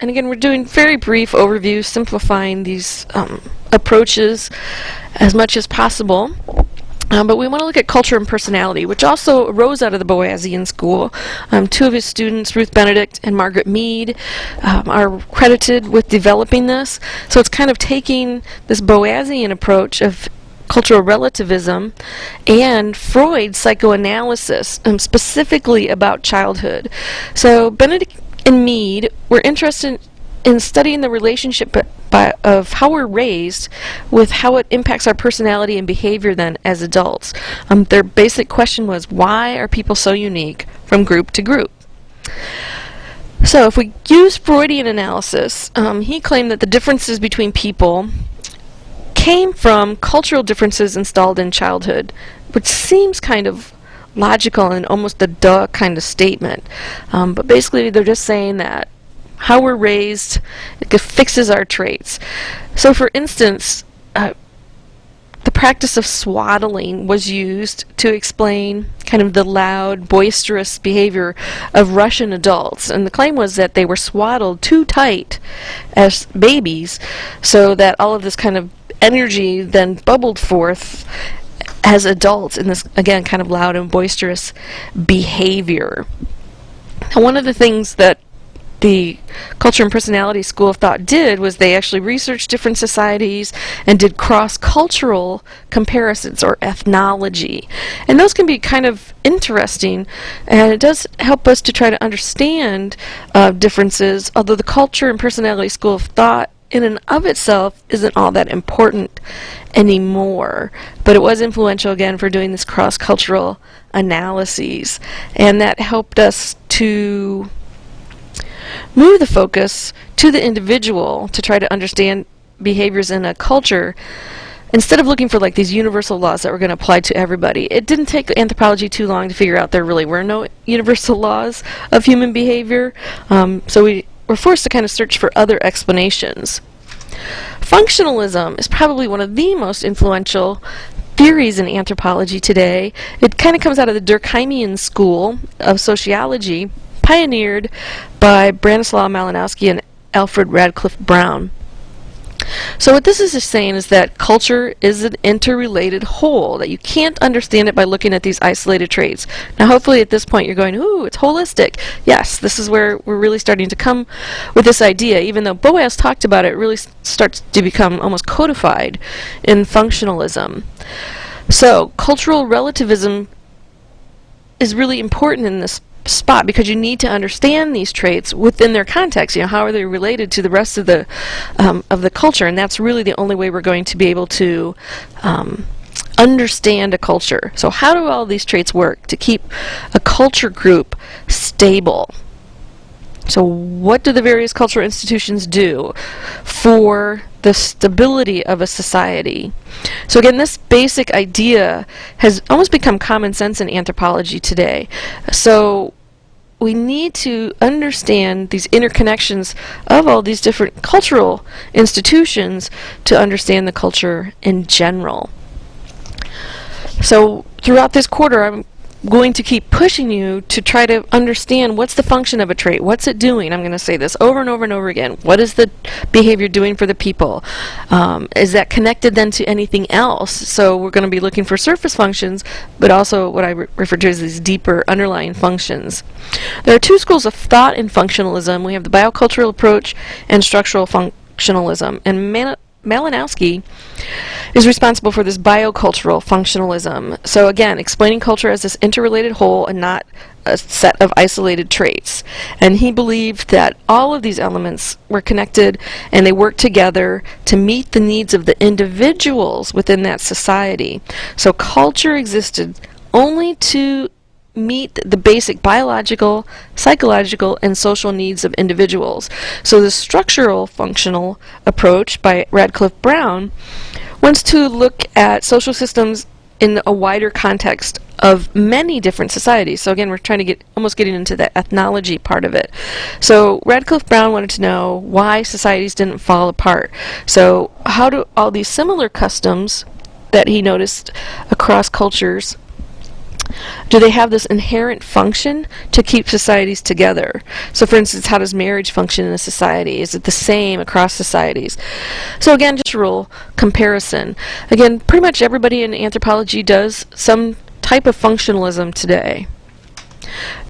and again, we're doing very brief overview, simplifying these um, approaches as much as possible. Um, but we want to look at culture and personality, which also arose out of the Boasian school. Um, two of his students, Ruth Benedict and Margaret Mead, um, are credited with developing this. So it's kind of taking this Boasian approach of cultural relativism and Freud's psychoanalysis, um, specifically about childhood. So Benedict and Mead were interested in studying the relationship by, of how we're raised with how it impacts our personality and behavior then as adults. Um, their basic question was, why are people so unique from group to group? So if we use Freudian analysis, um, he claimed that the differences between people came from cultural differences installed in childhood, which seems kind of logical and almost a duh kind of statement. Um, but basically they're just saying that how we're raised fixes our traits. So for instance, uh, the practice of swaddling was used to explain kind of the loud, boisterous behavior of Russian adults. And the claim was that they were swaddled too tight as babies so that all of this kind of energy then bubbled forth as adults in this, again, kind of loud and boisterous behavior. Now, one of the things that the Culture and Personality School of Thought did was they actually researched different societies and did cross-cultural comparisons or ethnology. And those can be kind of interesting and it does help us to try to understand uh, differences, although the Culture and Personality School of Thought in and of itself isn't all that important anymore. But it was influential again for doing this cross-cultural analyses. And that helped us to move the focus to the individual to try to understand behaviors in a culture instead of looking for like these universal laws that were going to apply to everybody, it didn't take anthropology too long to figure out there really were no universal laws of human behavior. Um, so we we're forced to kind of search for other explanations. Functionalism is probably one of the most influential theories in anthropology today. It kind of comes out of the Durkheimian school of sociology, pioneered by Bronislaw Malinowski and Alfred Radcliffe Brown. So what this is just saying is that culture is an interrelated whole, that you can't understand it by looking at these isolated traits. Now hopefully at this point you're going, ooh, it's holistic. Yes, this is where we're really starting to come with this idea. Even though Boas talked about it, it really starts to become almost codified in functionalism. So cultural relativism is really important in this spot because you need to understand these traits within their context. You know, how are they related to the rest of the um, of the culture? And that's really the only way we're going to be able to um, understand a culture. So how do all these traits work to keep a culture group stable? So what do the various cultural institutions do for the stability of a society? So again, this basic idea has almost become common sense in anthropology today. So we need to understand these interconnections of all these different cultural institutions to understand the culture in general. So throughout this quarter, I'm going to keep pushing you to try to understand what's the function of a trait, what's it doing. I'm going to say this over and over and over again. What is the behavior doing for the people? Um, is that connected then to anything else? So we're going to be looking for surface functions, but also what I re refer to as these deeper underlying functions. There are two schools of thought in functionalism. We have the biocultural approach and structural functionalism. And Man Malinowski is responsible for this biocultural functionalism. So again, explaining culture as this interrelated whole and not a set of isolated traits. And he believed that all of these elements were connected and they worked together to meet the needs of the individuals within that society. So culture existed only to meet the basic biological, psychological, and social needs of individuals. So the structural functional approach by Radcliffe Brown wants to look at social systems in a wider context of many different societies. So again, we're trying to get almost getting into the ethnology part of it. So Radcliffe Brown wanted to know why societies didn't fall apart. So how do all these similar customs that he noticed across cultures do they have this inherent function to keep societies together? So, for instance, how does marriage function in a society? Is it the same across societies? So, again, just a rule comparison. Again, pretty much everybody in anthropology does some type of functionalism today.